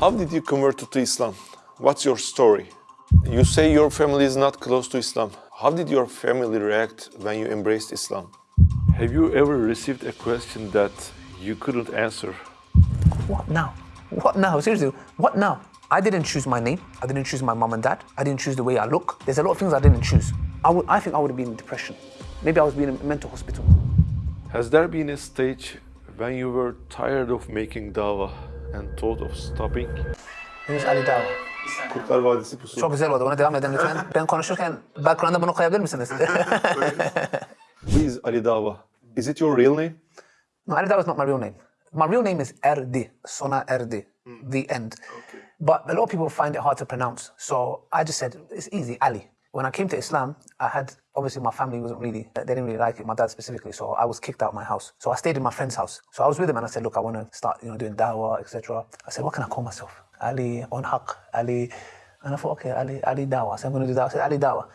How did you convert to Islam? What's your story? You say your family is not close to Islam. How did your family react when you embraced Islam? Have you ever received a question that you couldn't answer? What now? What now? Seriously, what now? I didn't choose my name. I didn't choose my mom and dad. I didn't choose the way I look. There's a lot of things I didn't choose. I, would, I think I would have been in depression. Maybe I was being in a mental hospital. Has there been a stage when you were tired of making dawah and thought of stopping? Henüz Ali Dava. Kurtlar Vadisi pusu. Çok güzel oldu. Ona devam edelim lütfen. Ben konuşurken background'a bunu koyabilir misiniz? Please, Ali Dava. Is it your real name? no, Ali Dava is not my real name. My real name is Erdi, Sona Erdi, hmm. the end. But a lot of people find it hard to pronounce. So I just said, it's easy, Ali. When I came to Islam, I had, obviously my family wasn't really, they didn't really like it, my dad specifically, so I was kicked out of my house. So I stayed in my friend's house. So I was with him and I said, look, I want to start, you know, doing dawah, etc. I said, what can I call myself? Ali on haq, Ali. And I thought, okay, Ali, Ali Dawah. So I'm going to do that. I said, Ali Dawah.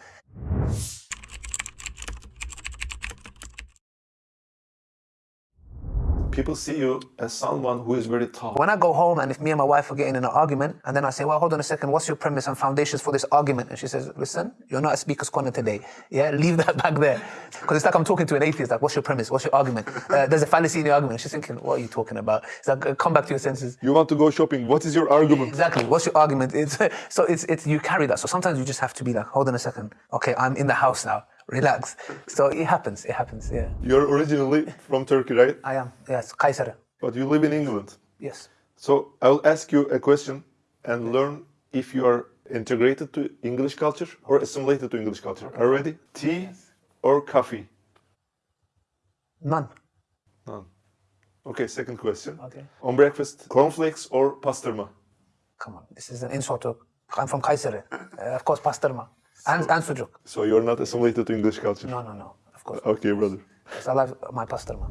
People see you as someone who is very tough. When I go home and if me and my wife are getting in an argument, and then I say, well, hold on a second, what's your premise and foundations for this argument? And she says, listen, you're not a speaker's corner today. Yeah, leave that back there. Because it's like I'm talking to an atheist, like, what's your premise? What's your argument? Uh, there's a fallacy in your argument. She's thinking, what are you talking about? It's like, uh, come back to your senses. You want to go shopping. What is your argument? Exactly. What's your argument? It's, so it's, it's, you carry that. So sometimes you just have to be like, hold on a second. Okay, I'm in the house now. Relax. So it happens. It happens. Yeah. You're originally from Turkey, right? I am. Yes. Kayseri. But you live in England. Yes. So I will ask you a question and learn if you are integrated to English culture or assimilated to English culture. Are you ready? Tea or coffee? None. None. Okay, second question. Okay. On breakfast, cornflakes or pastırma? Come on. This is an insult to. I'm from Kayseri. Uh, of course, pastırma. And, and sucuk. So you're not assimilated to English culture? No, no, no. Of course. Okay, brother. Because I love my pastırma.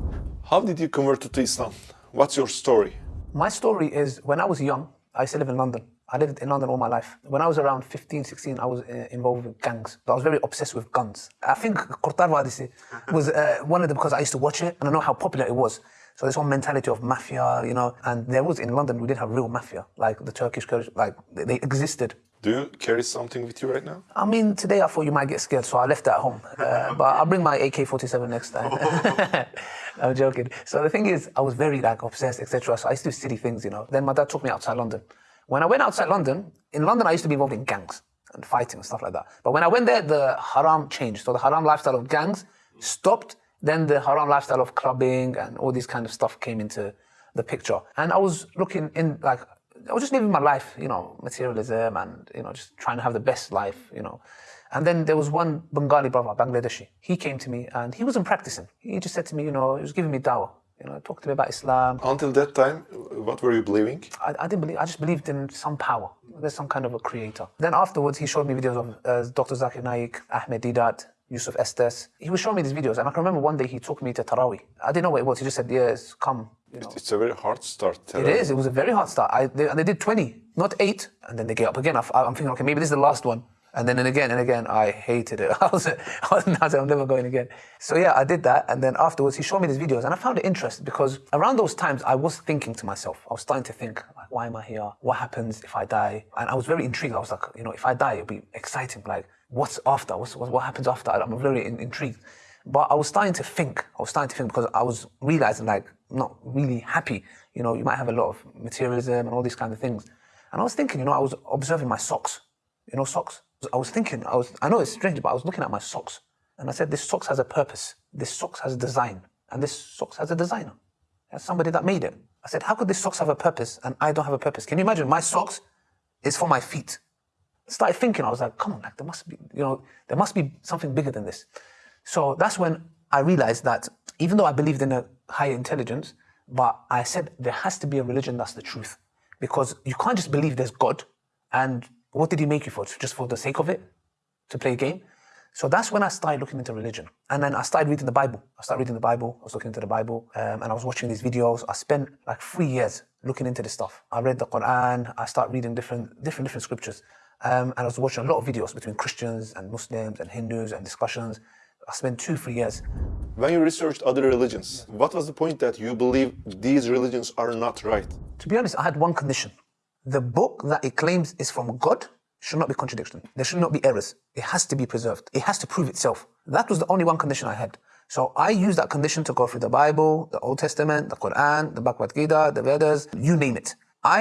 How did you convert to Islam? What's your story? My story is when I was young, I used to live in London. I lived in London all my life. When I was around 15, 16, I was uh, involved with gangs. I was very obsessed with guns. I think Kurtlar Vadisi was uh, one of them because I used to watch it and I know how popular it was. So this whole mentality of mafia, you know, and there was in London, we did have real mafia, like the Turkish, Kurdish, like they- they existed. Do you carry something with you right now? I mean, today I thought you might get scared, so I left it at home. Uh, but I'll bring my AK-47 next time. I'm joking. So the thing is, I was very like obsessed, etc. So I used to do silly things, you know. Then my dad took me outside London. When I went outside London, in London I used to be involved in gangs and fighting and stuff like that. But when I went there, the haram changed. So the haram lifestyle of gangs stopped. Then the haram lifestyle of clubbing and all this kind of stuff came into the picture. And I was looking in like I was just living my life, you know, materialism and, you know, just trying to have the best life, you know. And then there was one Bengali brother, Bangladeshi. He came to me and he wasn't practicing. He just said to me, you know, he was giving me dawah, you know, talked to me about Islam. Until that time, what were you believing? I, I didn't believe, I just believed in some power. There's some kind of a creator. Then afterwards, he showed me videos of uh, Dr. Zakir Naik, Ahmed Deedat, Yusuf Estes. He was showing me these videos. And I can remember one day he took me to Taraweeh. I didn't know what it was. He just said, yes, come. You know. It's a very hard start. Uh, it is. It was a very hard start. I, they, and they did 20, not eight, and then they get up again. I, am thinking, okay, maybe this is the last one. And then and again and again, I hated it. I was, I was I'm never going again. So yeah, I did that. And then afterwards, he showed me these videos, and I found it interesting because around those times, I was thinking to myself, I was starting to think, like, why am I here? What happens if I die? And I was very intrigued. I was like, you know, if I die, it'll be exciting. Like, what's after? What's, what, what happens after? I'm very in, intrigued. But I was starting to think. I was starting to think because I was realizing, like, not really happy. You know, you might have a lot of materialism and all these kind of things. And I was thinking, you know, I was observing my socks. You know, socks. I was thinking, I was, I know it's strange, but I was looking at my socks. And I said, this socks has a purpose. This socks has a design. And this socks has a designer. There's somebody that made it. I said, how could this socks have a purpose and I don't have a purpose? Can you imagine? My socks is for my feet. I started thinking, I was like, come on, like there must be, you know, there must be something bigger than this. So that's when I realized that even though I believed in a higher intelligence, but I said there has to be a religion that's the truth. Because you can't just believe there's God and what did he make you for? Just for the sake of it? To play a game? So that's when I started looking into religion. And then I started reading the Bible. I started reading the Bible. I was looking into the Bible um, and I was watching these videos. I spent like three years looking into this stuff. I read the Quran. I started reading different, different, different scriptures. Um, and I was watching a lot of videos between Christians and Muslims and Hindus and discussions. I spent two, three years. When you researched other religions, what was the point that you believe these religions are not right? To be honest, I had one condition. the book that it claims is from God should not be contradiction. There should not be errors. It has to be preserved. It has to prove itself. That was the only one condition I had. So I used that condition to go through the Bible, the Old Testament, the Quran, the Bhagavad Gita, the Vedas, you name it.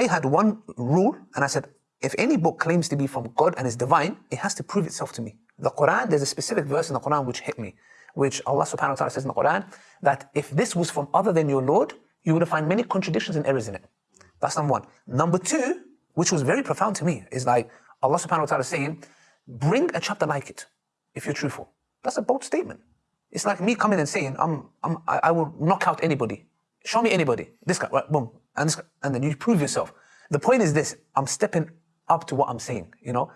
I had one rule and I said, if any book claims to be from God and is divine, it has to prove itself to me. The Quran, there's a specific verse in the Quran which hit me, which Allah subhanahu wa ta'ala says in the Quran, that if this was from other than your Lord, you would find many contradictions and errors in it. That's number one. Number two, which was very profound to me, is like Allah subhanahu wa ta'ala saying, bring a chapter like it if you're truthful. That's a bold statement. It's like me coming and saying, I'm, I'm, I will knock out anybody. Show me anybody. This guy, right, boom. And, this guy, and then you prove yourself. The point is this, I'm stepping up to what I'm saying, you know.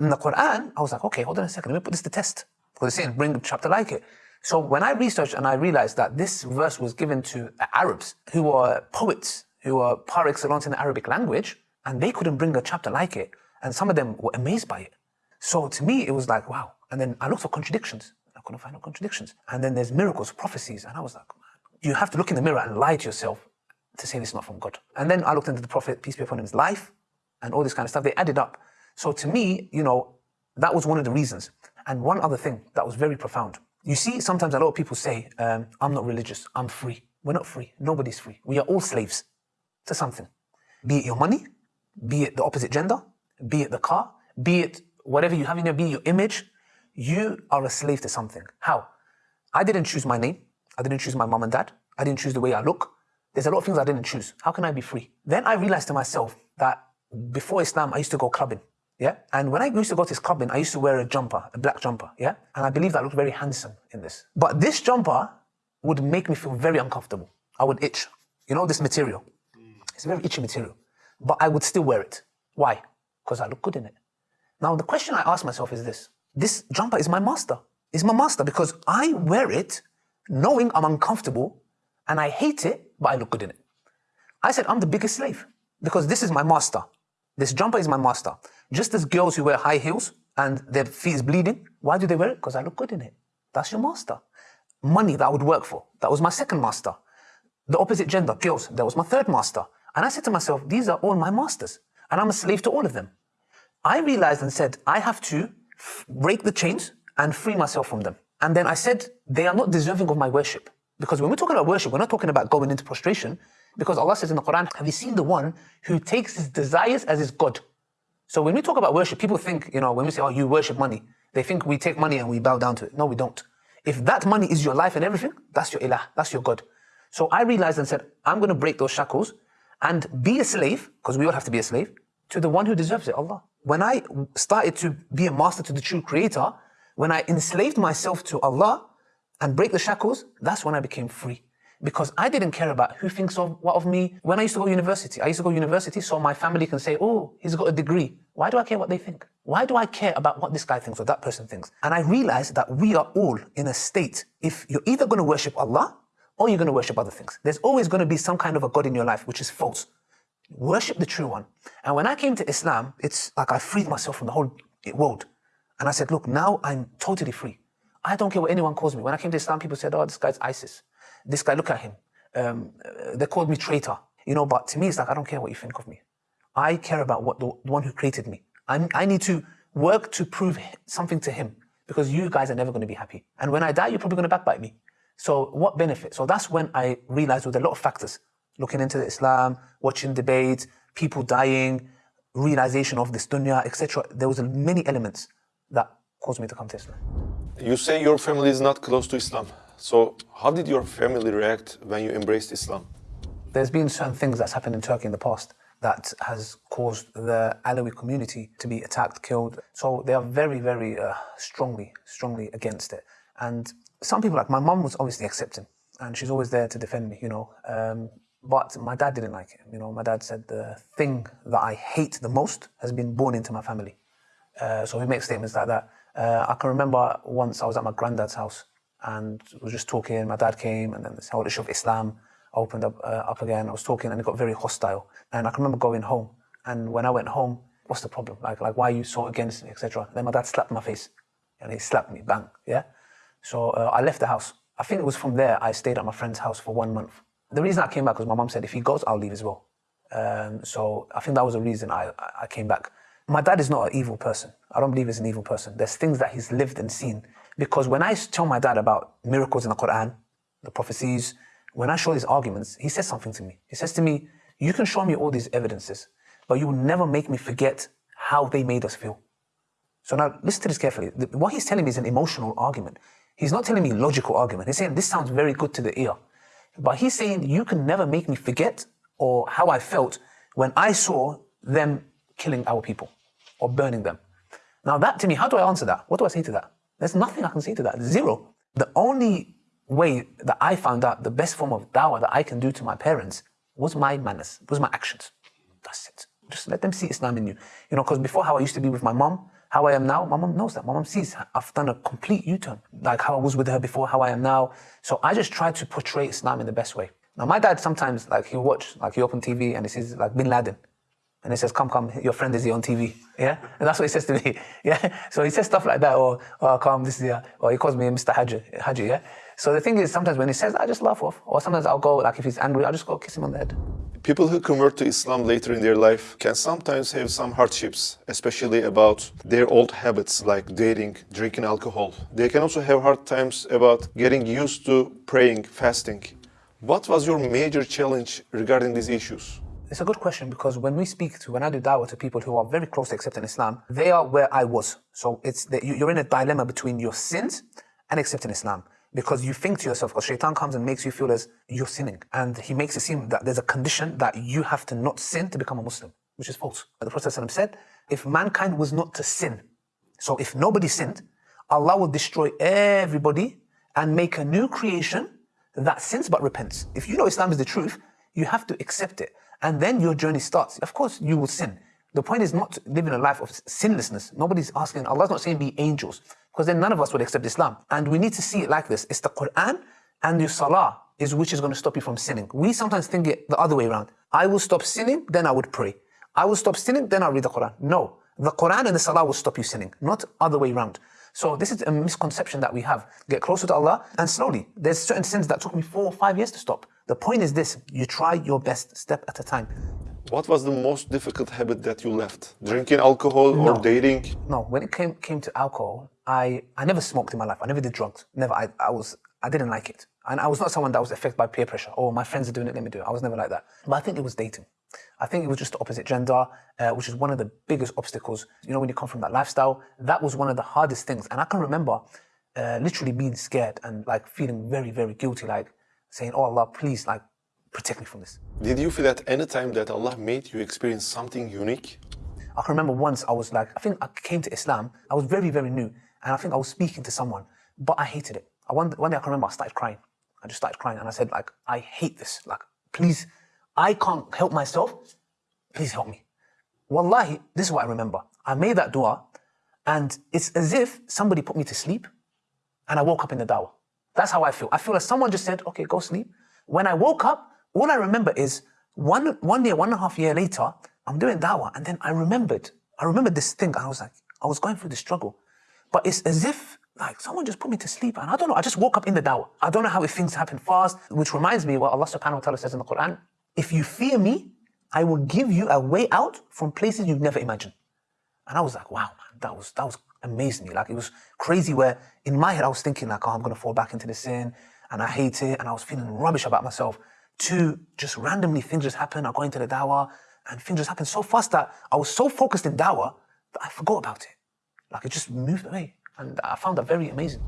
In the Quran, I was like, okay, hold on a second, let me put this to test. Saying, bring a chapter like it. So when I researched and I realized that this verse was given to uh, Arabs who were poets, who were par excellence in the Arabic language, and they couldn't bring a chapter like it. And some of them were amazed by it. So to me, it was like, wow. And then I looked for contradictions. I couldn't find no contradictions. And then there's miracles, prophecies. And I was like, you have to look in the mirror and lie to yourself to say this is not from God. And then I looked into the Prophet, peace be upon him's life and all this kind of stuff. They added up. So to me, you know, that was one of the reasons. And one other thing that was very profound. You see, sometimes a lot of people say, um, I'm not religious, I'm free. We're not free. Nobody's free. We are all slaves to something. Be it your money, be it the opposite gender, be it the car, be it whatever you have in your, be your image. You are a slave to something. How? I didn't choose my name. I didn't choose my mom and dad. I didn't choose the way I look. There's a lot of things I didn't choose. How can I be free? Then I realized to myself that before Islam, I used to go clubbing. Yeah. And when I used to go to this clubbing, I used to wear a jumper, a black jumper. Yeah. And I believe that looked very handsome in this. But this jumper would make me feel very uncomfortable. I would itch. You know, this material. Mm. It's a very itchy material. But I would still wear it. Why? Because I look good in it. Now, the question I ask myself is this. This jumper is my master. It's my master because I wear it knowing I'm uncomfortable and I hate it, but I look good in it. I said, I'm the biggest slave because this is my master. This jumper is my master. Just as girls who wear high heels and their feet is bleeding, why do they wear it? Because I look good in it. That's your master. Money that I would work for, that was my second master. The opposite gender, girls, that was my third master. And I said to myself, these are all my masters, and I'm a slave to all of them. I realized and said, I have to break the chains and free myself from them. And then I said, they are not deserving of my worship. Because when we're talking about worship, we're not talking about going into prostration. Because Allah says in the Quran, have you seen the one who takes his desires as his God? So when we talk about worship, people think, you know, when we say, oh, you worship money, they think we take money and we bow down to it. No, we don't. If that money is your life and everything, that's your ilah, that's your God. So I realized and said, I'm going to break those shackles and be a slave, because we all have to be a slave, to the one who deserves it, Allah. When I started to be a master to the true creator, when I enslaved myself to Allah and break the shackles, that's when I became free because I didn't care about who thinks of what of me. When I used to go to university, I used to go to university so my family can say, oh, he's got a degree. Why do I care what they think? Why do I care about what this guy thinks or that person thinks? And I realized that we are all in a state, if you're either going to worship Allah or you're going to worship other things. There's always going to be some kind of a God in your life, which is false. Worship the true one. And when I came to Islam, it's like I freed myself from the whole world. And I said, look, now I'm totally free. I don't care what anyone calls me. When I came to Islam, people said, oh, this guy's ISIS this guy, look at him. Um, they called me traitor, you know, but to me, it's like, I don't care what you think of me. I care about what the, the one who created me. i I need to work to prove something to him because you guys are never going to be happy. And when I die, you're probably going to backbite me. So what benefit? So that's when I realized with a lot of factors, looking into Islam, watching debates, people dying, realization of this dunya, etc. There was many elements that caused me to come to Islam. You say your family is not close to Islam. So how did your family react when you embraced Islam? There's been certain things that's happened in Turkey in the past that has caused the Alawi community to be attacked, killed. So they are very, very uh, strongly, strongly against it. And some people, like my mum, was obviously accepting, and she's always there to defend me, you know. Um, but my dad didn't like it. You know, my dad said the thing that I hate the most has been born into my family. Uh, so he makes statements like that. Uh, I can remember once I was at my granddad's house and was just talking. My dad came, and then this whole issue of Islam opened up uh, up again. I was talking, and it got very hostile. And I can remember going home, and when I went home, what's the problem? Like, like why are you so against me, etc. Then my dad slapped my face, and he slapped me, bang, yeah. So uh, I left the house. I think it was from there I stayed at my friend's house for one month. The reason I came back was my mom said, if he goes, I'll leave as well. Um, so I think that was the reason I, I came back. My dad is not an evil person. I don't believe he's an evil person. There's things that he's lived and seen. Because when I tell my dad about miracles in the Quran, the prophecies, when I show these arguments, he says something to me. He says to me, You can show me all these evidences, but you will never make me forget how they made us feel. So now listen to this carefully. What he's telling me is an emotional argument. He's not telling me logical argument. He's saying this sounds very good to the ear. But he's saying you can never make me forget or how I felt when I saw them killing our people or burning them. Now that to me, how do I answer that? What do I say to that? There's nothing I can say to that. Zero. The only way that I found out the best form of dawah that I can do to my parents was my manners, was my actions. That's it. Just let them see Islam in you. You know, because before how I used to be with my mom, how I am now, my mom knows that. My mom sees I've done a complete U-turn, like how I was with her before, how I am now. So I just try to portray Islam in the best way. Now my dad sometimes, like he'll watch, like he open TV and he sees like Bin Laden. And he says, come, come, your friend is here on TV. Yeah? And that's what he says to me. Yeah? So he says stuff like that, or, oh, come, this is here. Or he calls me Mr. Haji, Haji, yeah? So the thing is, sometimes when he says I just laugh off. Or sometimes I'll go, like if he's angry, I'll just go kiss him on the head. People who convert to Islam later in their life can sometimes have some hardships, especially about their old habits like dating, drinking alcohol. They can also have hard times about getting used to praying, fasting. What was your major challenge regarding these issues? It's a good question because when we speak to, when I do dawah to people who are very close to accepting Islam, they are where I was. So it's that you're in a dilemma between your sins and accepting Islam. Because you think to yourself, because shaitan comes and makes you feel as you're sinning. And he makes it seem that there's a condition that you have to not sin to become a Muslim, which is false. The Prophet said, if mankind was not to sin, so if nobody sinned, Allah will destroy everybody and make a new creation that sins but repents. If you know Islam is the truth, you have to accept it and then your journey starts. Of course, you will sin. The point is not living a life of sinlessness. Nobody's asking, Allah's not saying be angels, because then none of us would accept Islam. And we need to see it like this. It's the Quran and your salah is which is going to stop you from sinning. We sometimes think it the other way around. I will stop sinning, then I would pray. I will stop sinning, then I'll read the Quran. No, the Quran and the salah will stop you sinning, not other way around. So this is a misconception that we have. Get closer to Allah and slowly. There's certain sins that took me four or five years to stop. The point is this, you try your best step at a time. What was the most difficult habit that you left? Drinking alcohol no. or dating? No, when it came came to alcohol, I, I never smoked in my life. I never did drugs. Never. I, I was I didn't like it. And I was not someone that was affected by peer pressure. Oh, my friends are doing it, let me do it. I was never like that. But I think it was dating. I think it was just the opposite gender, uh, which is one of the biggest obstacles. You know, when you come from that lifestyle, that was one of the hardest things. And I can remember uh, literally being scared and like feeling very, very guilty, like saying, Oh Allah, please, like, protect me from this. Did you feel at any time that Allah made you experience something unique? I can remember once I was like, I think I came to Islam, I was very, very new, and I think I was speaking to someone, but I hated it. I one, one day I can remember I started crying. I just started crying and I said, like, I hate this. Like, please, I can't help myself. Please help me. Wallahi, this is what I remember. I made that dua, and it's as if somebody put me to sleep, and I woke up in the dawah. That's how I feel. I feel like someone just said, okay, go sleep. When I woke up, all I remember is one, one year, one and a half year later, I'm doing dawah. And then I remembered, I remembered this thing. I was like, I was going through the struggle. But it's as if like someone just put me to sleep. And I don't know, I just woke up in the dawah. I don't know how things happen fast, which reminds me what Allah subhanahu wa ta'ala says in the Quran. If you fear me, I will give you a way out from places you've never imagined. And I was like, wow, man, that was, that was amazed me. Like it was crazy where in my head I was thinking like, oh, I'm gonna fall back into the sin and I hate it and I was feeling rubbish about myself. To just randomly things just happen. I go into the dawah and things just happen so fast that I was so focused in dawah that I forgot about it. Like it just moved away. And I found that very amazing.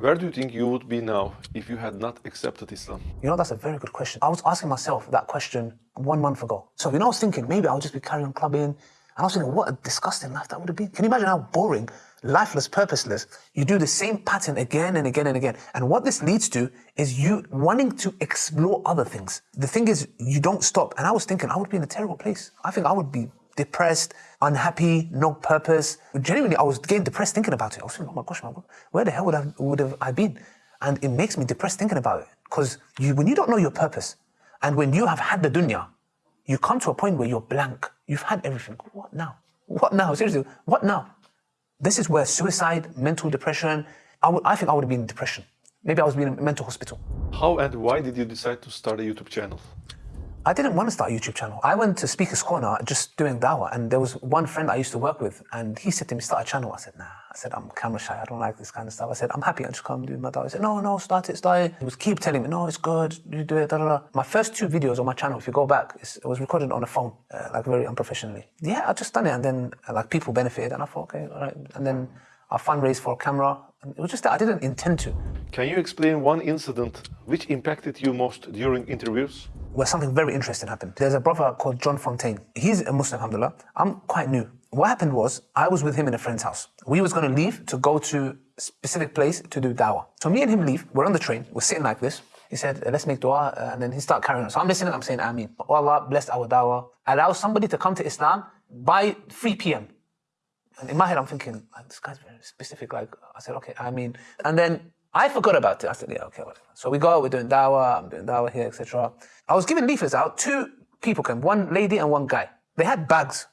Where do you think you would be now if you had not accepted Islam? You know, that's a very good question. I was asking myself that question one month ago. So, you know, I was thinking maybe I'll just be carrying on clubbing, and I was thinking, what a disgusting life that would have been. Can you imagine how boring, lifeless, purposeless? You do the same pattern again and again and again. And what this leads to is you wanting to explore other things. The thing is, you don't stop. And I was thinking, I would be in a terrible place. I think I would be depressed, unhappy, no purpose. Genuinely, I was getting depressed thinking about it. I was thinking, oh my gosh, man, where the hell would I, would have I been? And it makes me depressed thinking about it. Because you, when you don't know your purpose, and when you have had the dunya, you come to a point where you're blank. You've had everything. What now? What now? Seriously, what now? This is where suicide, mental depression, I, would, I think I would have been in depression. Maybe I was being in a mental hospital. How and why did you decide to start a YouTube channel? I didn't want to start a YouTube channel. I went to Speaker's Corner just doing dawah, and there was one friend I used to work with, and he said to me, start a channel. I said, nah. I said, I'm camera shy. I don't like this kind of stuff. I said, I'm happy. I just come do my dawah. He said, no, no, start it, start it. He was keep telling me, no, it's good. You do it, da, da, da. My first two videos on my channel, if you go back, it was recorded on a phone, uh, like very unprofessionally. Yeah, I just done it, and then uh, like people benefited, and I thought, okay, all right. And then I fundraised for a camera. It was just that I didn't intend to. Can you explain one incident which impacted you most during interviews? Well, something very interesting happened. There's a brother called John Fontain. He's a Muslim, alhamdulillah. I'm quite new. What happened was, I was with him in a friend's house. We was going to leave to go to a specific place to do dawah. So me and him leave, we're on the train, we're sitting like this. He said, let's make dua, uh, and then he started carrying on. So I'm listening, I'm saying, Ameen. Oh Allah, bless our dawah. Allow somebody to come to Islam by 3 p.m. And in my head, I'm thinking, this guy's very specific. Like, I said, okay, I mean. And then I forgot about it. I said, yeah, okay, whatever. So we go, out, we're doing dawah, I'm doing dawah here, etc. I was giving leaflets out. Two people came, one lady and one guy. They had bags.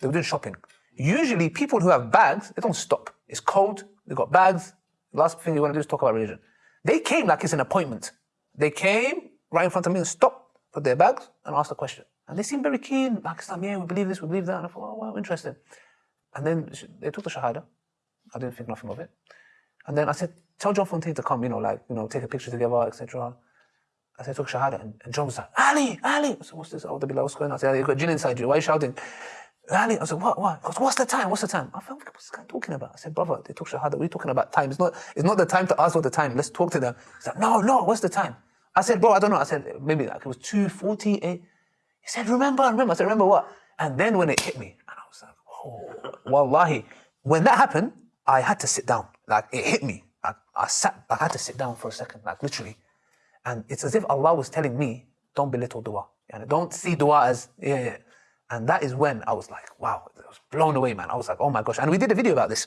They were doing shopping. Usually, people who have bags, they don't stop. It's cold. They've got bags. The last thing you want to do is talk about religion. They came like it's an appointment. They came right in front of me and stopped, put their bags, and asked a question. And they seemed very keen, like, yeah, we believe this, we believe that. And I thought, oh, wow, interesting. And then they took the Shahada. I didn't think nothing of it. And then I said, tell John Fontain to come, you know, like, you know, take a picture together, etc. I said, took Shahada. And, and John was like, Ali, Ali. I said, what's this? Oh, the what's going on? I said, you got jinn inside you. Why are you shouting? Ali, I said, what, what? Goes, what's the time? What's the time? I felt, what's this guy talking about? I said, brother, they took Shahada. We're talking about time. It's not, it's not the time to ask what the time. Let's talk to them. He's like, no, no, what's the time? I said, bro, I don't know. I said, maybe like it was 2.48. He said, remember, remember. I said, remember what? And then when it hit me, wallahi. When that happened, I had to sit down. Like, it hit me. I, I sat, I had to sit down for a second, like literally. And it's as if Allah was telling me, don't belittle dua. And don't see dua as, yeah, yeah. And that is when I was like, wow, I was blown away, man. I was like, oh my gosh. And we did a video about this.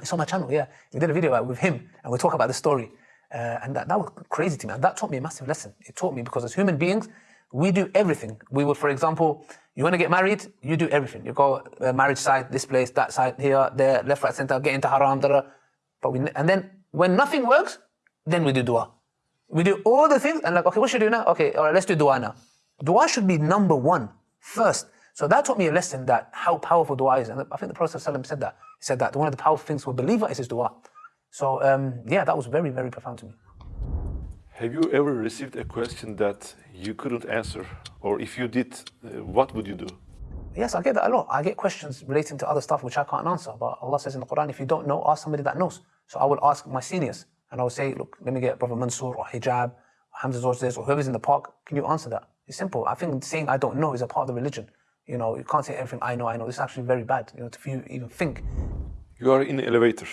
It's on my channel, yeah. We did a video with him and we talk about the story. Uh, and that, that was crazy to me. And that taught me a massive lesson. It taught me because as human beings, we do everything. We would, for example, you want to get married, you do everything. You go uh, marriage side, this place, that side, here, there, left, right, center, get into haram, da, da. But we, and then when nothing works, then we do dua. We do all the things and like, okay, what should we do now? Okay, all right, let's do dua now. Dua should be number one, first. So that taught me a lesson that how powerful dua is. And I think the Prophet said that. He said that one of the powerful things for a believer is his dua. So um, yeah, that was very, very profound to me. Have you ever received a question that you couldn't answer? Or if you did, uh, what would you do? Yes, I get that a lot. I get questions relating to other stuff which I can't answer. But Allah says in the Quran, if you don't know, ask somebody that knows. So I will ask my seniors and I will say, look, let me get Brother Mansour or Hijab, or Hamza Tzortzis, or whoever's in the park. Can you answer that? It's simple. I think saying I don't know is a part of the religion. You know, you can't say everything I know, I know. This is actually very bad, you know, if you even think. You are in an elevator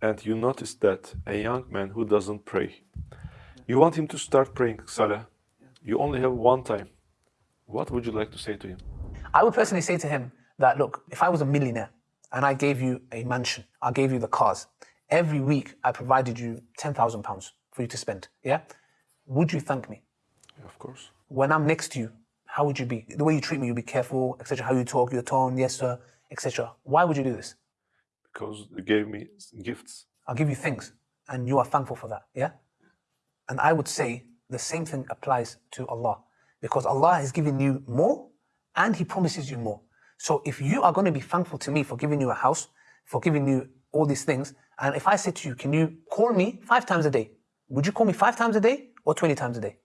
and you notice that a young man who doesn't pray, you want him to start praying Salah. You only have one time. What would you like to say to him? I would personally say to him that, look, if I was a millionaire and I gave you a mansion, I gave you the cars, every week I provided you £10,000 for you to spend, yeah? Would you thank me? Yeah, of course. When I'm next to you, how would you be? The way you treat me, you'll be careful, etc. How you talk, your tone, yes sir, etc. Why would you do this? Because you gave me gifts. I'll give you things, and you are thankful for that, yeah? And I would say the same thing applies to Allah. Because Allah has given you more, and He promises you more. So if you are going to be thankful to me for giving you a house, for giving you all these things, and if I say to you, can you call me five times a day? Would you call me five times a day or 20 times a day?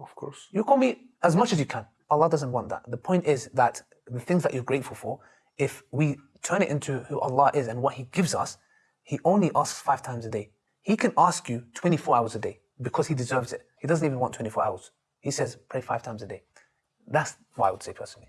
Of course. You call me as much as you can. Allah doesn't want that. The point is that the things that you're grateful for, if we turn it into who Allah is and what He gives us, He only asks five times a day. He can ask you 24 hours a day because He deserves it. He doesn't even want 24 hours. He says, pray five times a day. That's what I would say personally.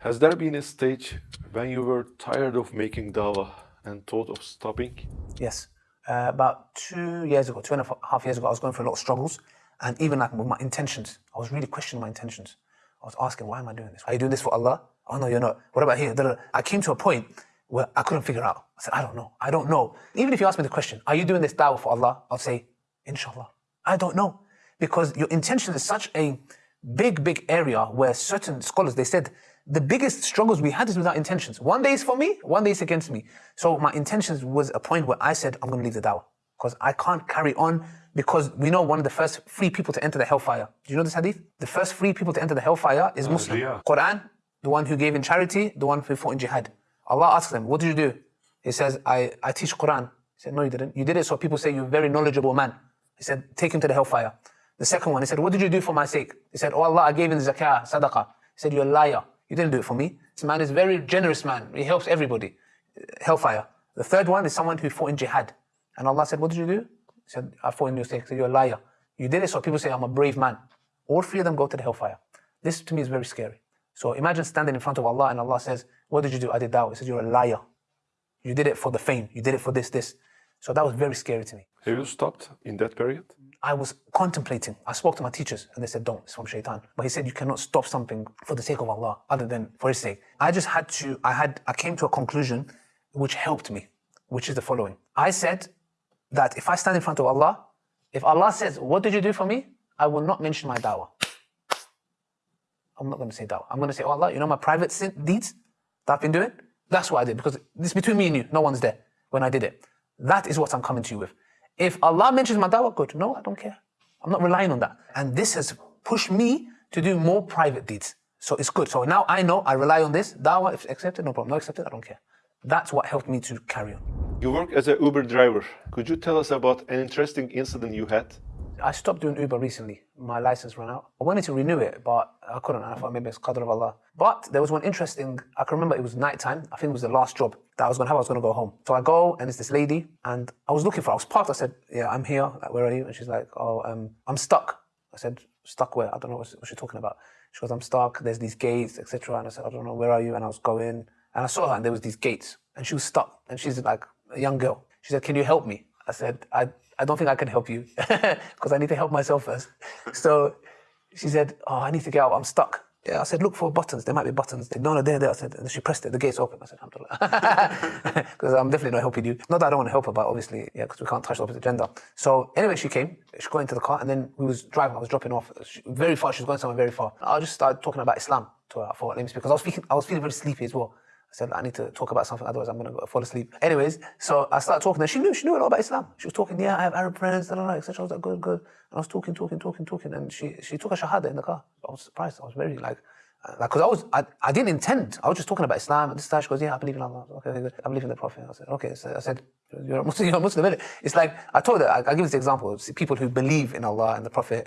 Has there been a stage when you were tired of making dawah and thought of stopping? Yes. Uh, about two years ago, two and a half years ago, I was going through a lot of struggles. And even like with my intentions, I was really questioning my intentions. I was asking, why am I doing this? Are you doing this for Allah? Oh no, you're not. What about here? I came to a point where I couldn't figure out. I said, I don't know. I don't know. Even if you ask me the question, are you doing this dawah for Allah? I'll say, inshallah. I don't know. Because your intention is such a big, big area where certain scholars, they said the biggest struggles we had is without intentions. One day is for me, one day is against me. So my intentions was a point where I said, I'm going to leave the dawah. because I can't carry on because we know one of the first three people to enter the hellfire. Do you know this hadith? The first three people to enter the hellfire is Muslim. yeah. Quran, the one who gave in charity, the one who fought in jihad. Allah asks them, what did you do? He says, I, I teach Quran. He said, no, you didn't. You did it so people say you're a very knowledgeable man. He said, take him to the hellfire. The second one, he said, what did you do for my sake? He said, oh Allah, I gave him zakah, sadaqah. He said, you're a liar. You didn't do it for me. This man is a very generous man. He helps everybody. Hellfire. The third one is someone who fought in jihad. And Allah said, what did you do? He said, I fought in your sake. He said, you're a liar. You did it so people say, I'm a brave man. All three of them go to the hellfire. This to me is very scary. So imagine standing in front of Allah and Allah says, what did you do? I did that. He says, you're a liar. You did it for the fame. You did it for this, this. So that was very scary to me. Have you stopped in that period? I was contemplating. I spoke to my teachers and they said, don't, it's from shaitan. But he said, you cannot stop something for the sake of Allah, other than for his sake. I just had to, I had, I came to a conclusion which helped me, which is the following. I said that if I stand in front of Allah, if Allah says, what did you do for me? I will not mention my dawah. I'm not going to say dawah. I'm going to say, oh Allah, you know my private sin deeds that I've been doing? That's what I did because it's between me and you. No one's there when I did it. That is what I'm coming to you with. If Allah mentions my dawah, good. No, I don't care. I'm not relying on that. And this has pushed me to do more private deeds. So it's good. So now I know I rely on this. Dawah, if accepted, no problem. Not accepted, I don't care. That's what helped me to carry on. You work as an Uber driver. Could you tell us about an interesting incident you had? I stopped doing Uber recently. My license ran out. I wanted to renew it, but I couldn't. I thought maybe it's qadr of Allah. But there was one interesting, I can remember it was nighttime. I think it was the last job that I was going to have. I was going to go home. So I go and it's this lady and I was looking for her. I was parked. I said, yeah, I'm here. Like, where are you? And she's like, oh, um, I'm stuck. I said, stuck where? I don't know what she's talking about. She goes, I'm stuck. There's these gates, etc. And I said, I don't know, where are you? And I was going and I saw her and there was these gates and she was stuck and she's like a young girl. She said, can you help me? I said, I, I don't think I can help you because I need to help myself first. So she said, oh, I need to get out. I'm stuck. Yeah, I said, look for buttons. There might be buttons. They, no, no, they're there. I said, and she pressed it. The gate's open. I said, alhamdulillah. Because I'm definitely not helping you. Not that I don't want to help her, but obviously, yeah, because we can't touch the opposite gender. So anyway, she came. She got into the car and then we was driving. I was dropping off she, very far. She was going somewhere very far. I just started talking about Islam to her. I thought, let me speak. Because I was, speaking, I was feeling very sleepy as well. I said, I need to talk about something, otherwise I'm going to fall asleep. Anyways, so I started talking, and she knew, she knew a lot about Islam. She was talking, yeah, I have Arab friends, da, da, da, etc. I was like, good, good. And I was talking, talking, talking, talking, and she, she took a shahada in the car. I was surprised. I was very like, uh, like, cause I was, I, I didn't intend. I was just talking about Islam. And this time she goes, yeah, I believe in Allah. Okay, good. I believe in the Prophet. I said, okay. So I said, you're a Muslim, you're a Muslim? It's like, I told her, I, I give this example. See people who believe in Allah and the Prophet,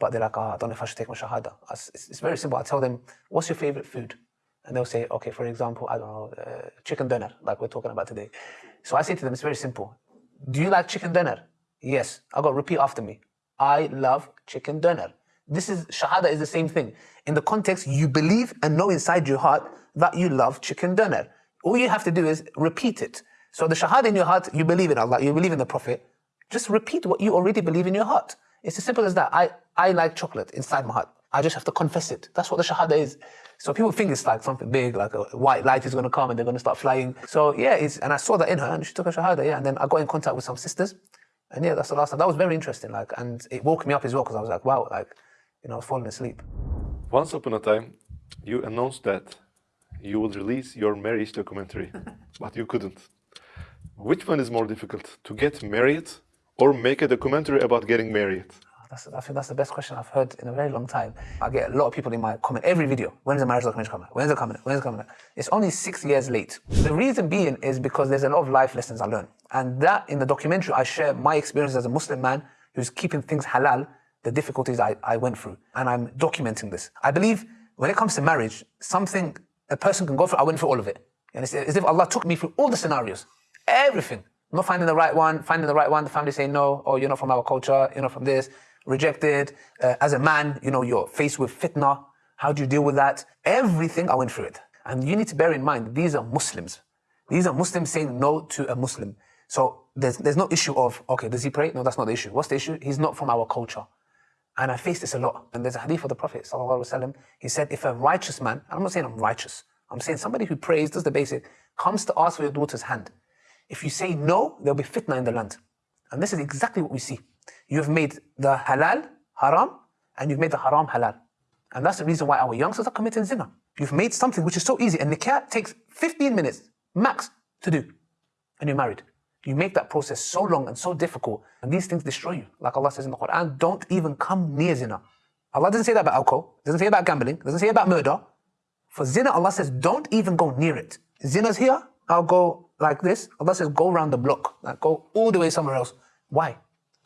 but they're like, oh, I don't know if I should take my shahada. It's, it's very simple. I tell them, what's your favorite food? And they'll say, okay, for example, I don't know, uh, chicken dinner, like we're talking about today. So I say to them, it's very simple. Do you like chicken dinner? Yes. I got repeat after me. I love chicken dinner. This is, shahada is the same thing. In the context, you believe and know inside your heart that you love chicken dinner. All you have to do is repeat it. So the shahada in your heart, you believe in Allah, you believe in the Prophet. Just repeat what you already believe in your heart. It's as simple as that. I, I like chocolate inside my heart. I just have to confess it. That's what the shahada is. So people think it's like something big, like a white light is going to come and they're going to start flying. So yeah, it's, and I saw that in her and she took a shahada, yeah. And then I got in contact with some sisters. And yeah, that's the last time. That was very interesting. Like, and it woke me up as well because I was like, wow, like, you know, I was falling asleep. Once upon a time, you announced that you would release your marriage documentary, but you couldn't. Which one is more difficult, to get married or make a documentary about getting married? That's, I think that's the best question I've heard in a very long time. I get a lot of people in my comment every video. When's the marriage documentary coming? When's it coming? When's it coming? It's only six years late. The reason being is because there's a lot of life lessons I learned. And that in the documentary, I share my experience as a Muslim man who's keeping things halal, the difficulties I, I went through. And I'm documenting this. I believe when it comes to marriage, something a person can go through, I went through all of it. And it's as if Allah took me through all the scenarios, everything. Not finding the right one, finding the right one, the family saying no, oh, you're not from our culture, you're not from this rejected. Uh, as a man, you know, you're faced with fitna. How do you deal with that? Everything, I went through it. And you need to bear in mind, these are Muslims. These are Muslims saying no to a Muslim. So there's, there's no issue of, okay, does he pray? No, that's not the issue. What's the issue? He's not from our culture. And I face this a lot. And there's a hadith of the Prophet, وسلم, he said, if a righteous man, I'm not saying I'm righteous, I'm saying somebody who prays, does the basic, comes to ask for your daughter's hand. If you say no, there'll be fitna in the land. And this is exactly what we see. You've made the halal haram and you've made the haram halal. And that's the reason why our youngsters are committing zina. You've made something which is so easy and nikah takes 15 minutes max to do. And you're married. You make that process so long and so difficult, and these things destroy you. Like Allah says in the Quran, don't even come near zina. Allah doesn't say that about alcohol, doesn't say about gambling, doesn't say about murder. For zina, Allah says, don't even go near it. Zina's here, I'll go like this. Allah says, go around the block, like go all the way somewhere else. Why?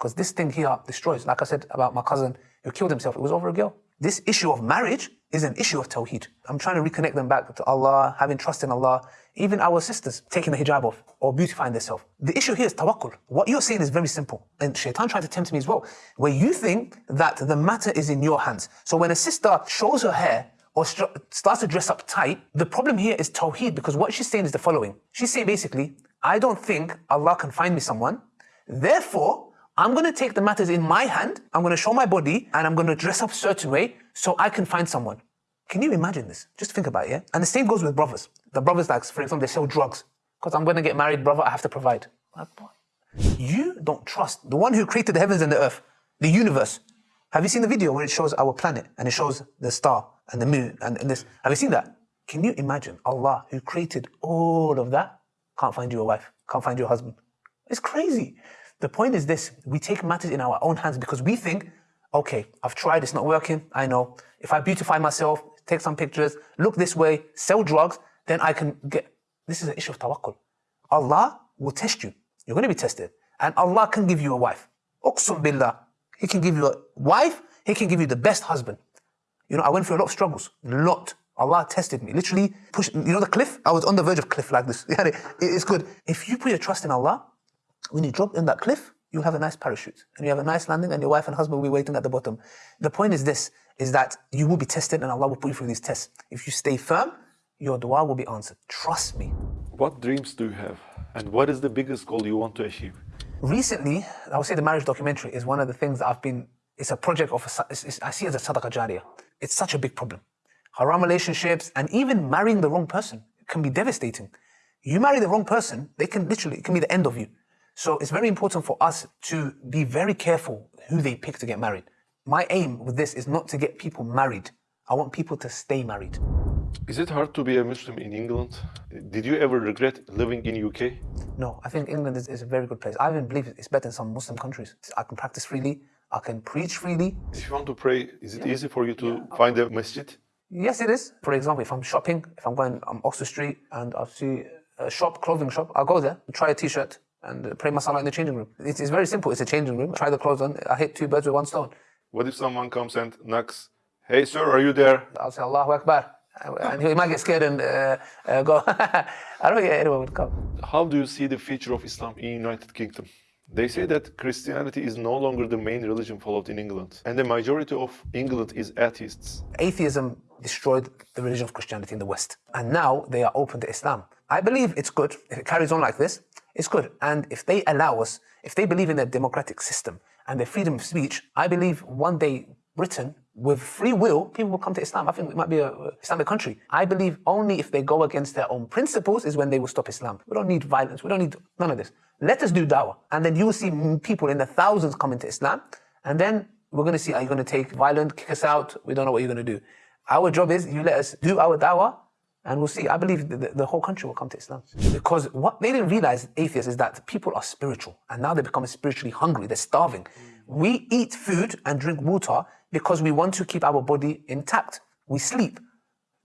Because this thing here destroys. Like I said about my cousin who killed himself, it was over a girl. This issue of marriage is an issue of tawheed. I'm trying to reconnect them back to Allah, having trust in Allah. Even our sisters taking the hijab off or beautifying themselves. The issue here is tawakkul. What you're saying is very simple. And shaitan tried to tempt me as well. Where you think that the matter is in your hands. So when a sister shows her hair or starts to dress up tight, the problem here is tawheed because what she's saying is the following. She's saying basically, I don't think Allah can find me someone. Therefore, I'm going to take the matters in my hand, I'm going to show my body, and I'm going to dress up a certain way so I can find someone. Can you imagine this? Just think about it, yeah? And the same goes with brothers. The brothers, like, for example, they sell drugs. Because I'm going to get married, brother, I have to provide. You don't trust the one who created the heavens and the earth, the universe. Have you seen the video where it shows our planet and it shows the star and the moon and, and this? Have you seen that? Can you imagine Allah, who created all of that, can't find you a wife, can't find you a husband? It's crazy. The point is this, we take matters in our own hands because we think, okay, I've tried, it's not working, I know. If I beautify myself, take some pictures, look this way, sell drugs, then I can get, this is an issue of tawakkul. Allah will test you. You're going to be tested. And Allah can give you a wife. Uqsum billah. He can give you a wife, He can give you the best husband. You know, I went through a lot of struggles. A lot. Allah tested me. Literally pushed, you know the cliff? I was on the verge of cliff like this. it's good. If you put your trust in Allah, when you drop in that cliff, you'll have a nice parachute and you have a nice landing and your wife and husband will be waiting at the bottom. The point is this, is that you will be tested and Allah will put you through these tests. If you stay firm, your dua will be answered. Trust me. What dreams do you have? And what is the biggest goal you want to achieve? Recently, I would say the marriage documentary is one of the things that I've been, it's a project of, a, it's, it's, I see it as a sadaqah jariyah. It's such a big problem. Haram relationships and even marrying the wrong person can be devastating. You marry the wrong person, they can literally, it can be the end of you. So it's very important for us to be very careful who they pick to get married. My aim with this is not to get people married. I want people to stay married. Is it hard to be a Muslim in England? Did you ever regret living in UK? No, I think England is, is a very good place. I even believe it's better than some Muslim countries. I can practice freely. I can preach freely. If you want to pray, is it yeah. easy for you to yeah. find a masjid? Yes, it is. For example, if I'm shopping, if I'm going on Oxford Street and I see a shop, clothing shop, I'll go there, try a t-shirt, and pray masala in the changing room. It's, it's very simple. It's a changing room. Try the clothes on. I hit two birds with one stone. What if someone comes and knocks? Hey, sir, are you there? I'll say Allahu Akbar. And he might get scared and uh, uh, go. I don't think anyone would come. How do you see the future of Islam in United Kingdom? They say that Christianity is no longer the main religion followed in England, and the majority of England is atheists. Atheism destroyed the religion of Christianity in the West, and now they are open to Islam. I believe it's good if it carries on like this. It's good. And if they allow us, if they believe in their democratic system and their freedom of speech, I believe one day Britain, with free will, people will come to Islam. I think it might be an Islamic country. I believe only if they go against their own principles is when they will stop Islam. We don't need violence. We don't need none of this. Let us do dawah. And then you will see people in the thousands coming to Islam. And then we're going to see, are you going to take violent, kick us out? We don't know what you're going to do. Our job is you let us do our dawah and we'll see. I believe the, the, whole country will come to Islam. Because what they didn't realize, atheists, is that people are spiritual. And now they become spiritually hungry. They're starving. We eat food and drink water because we want to keep our body intact. We sleep.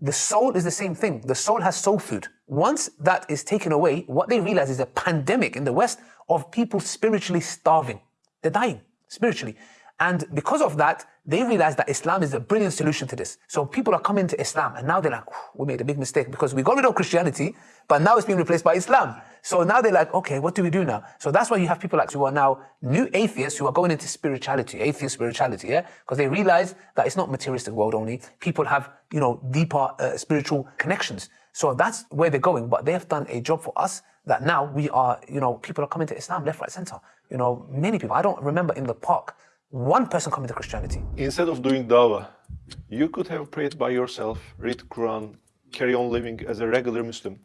The soul is the same thing. The soul has soul food. Once that is taken away, what they realize is a pandemic in the West of people spiritually starving. They're dying spiritually. And because of that, they realize that Islam is a brilliant solution to this. So people are coming to Islam and now they're like, we made a big mistake because we got rid of Christianity, but now it's being replaced by Islam. So now they're like, okay, what do we do now? So that's why you have people like who are now new atheists who are going into spirituality, atheist spirituality, yeah? Because they realize that it's not materialistic world only. People have, you know, deeper uh, spiritual connections. So that's where they're going. But they have done a job for us that now we are, you know, people are coming to Islam left, right, center. You know, many people. I don't remember in the park one person coming to Christianity. Instead of doing dawah, you could have prayed by yourself, read Quran, carry on living as a regular Muslim.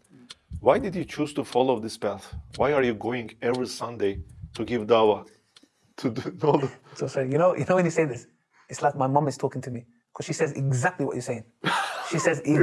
Why did you choose to follow this path? Why are you going every Sunday to give dawah? To do all the... So sorry, you know, you know when you say this, it's like my mom is talking to me because she says exactly what you're saying. She says exactly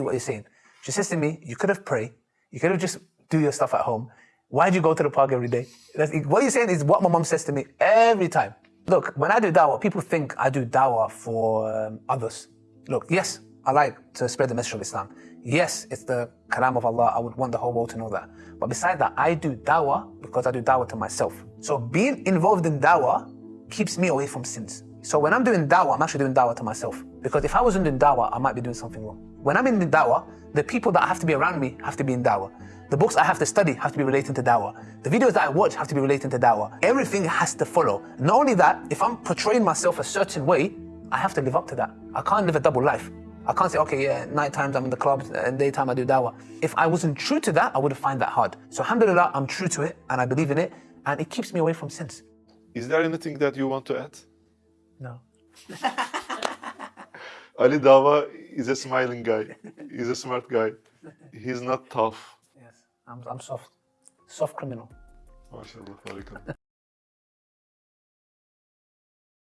really? what you're saying. She says to me, "You could have prayed. You could have just do your stuff at home. Why do you go to the park every day? That's, what you're saying is what my mom says to me every time. Look, when I do dawah, people think I do dawah for um, others. Look, yes, I like to spread the message of Islam. Yes, it's the kalam of Allah. I would want the whole world to know that. But besides that, I do dawah because I do dawah to myself. So being involved in dawah keeps me away from sins. So when I'm doing dawah, I'm actually doing dawah to myself. Because if I wasn't doing dawah, I might be doing something wrong. When I'm in the dawah, the people that have to be around me have to be in dawah. The books I have to study have to be relating to dawah. The videos that I watch have to be relating to dawah. Everything has to follow. Not only that, if I'm portraying myself a certain way, I have to live up to that. I can't live a double life. I can't say, okay, yeah, night times I'm in the clubs and daytime I do dawah. If I wasn't true to that, I would have find that hard. So alhamdulillah, I'm true to it and I believe in it and it keeps me away from sins. Is there anything that you want to add? No. Ali Dawah is a smiling guy. He's a smart guy. He's not tough. Yes, I'm, I'm soft. Soft criminal. Harika.